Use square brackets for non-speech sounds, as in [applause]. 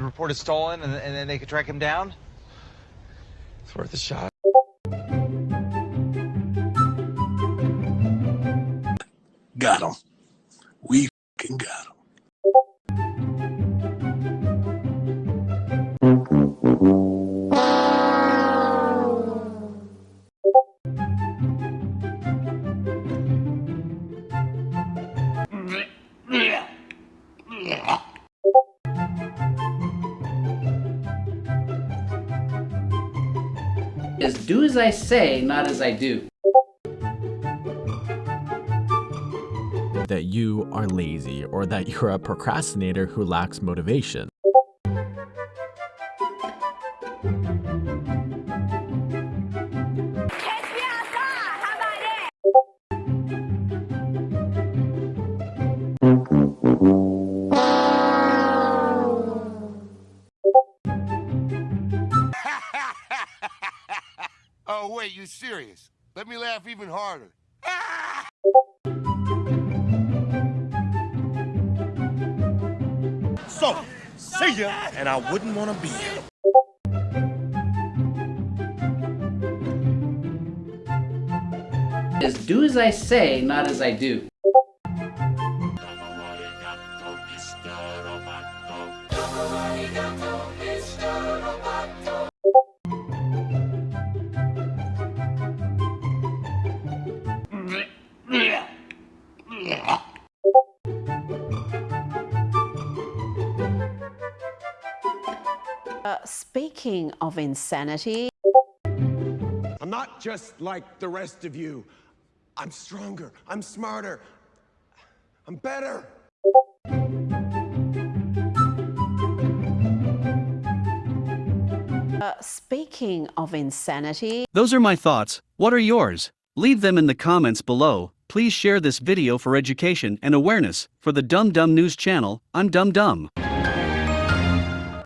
reported stolen, and, and then they could track him down? It's worth a shot. Got him. We fing got him. [laughs] is do as I say, not as I do. that you are lazy or that you're a procrastinator who lacks motivation. Oh, wait, you serious? Let me laugh even harder. So, see ya, and I wouldn't want to be here. Is do as I say, not as I do. Uh, speaking of insanity, I'm not just like the rest of you. I'm stronger. I'm smarter. I'm better. uh, speaking of insanity, Those are my thoughts. What are yours? Leave them in the comments below. Please share this video for education and awareness. For the Dum Dum News channel, I'm Dum Dum.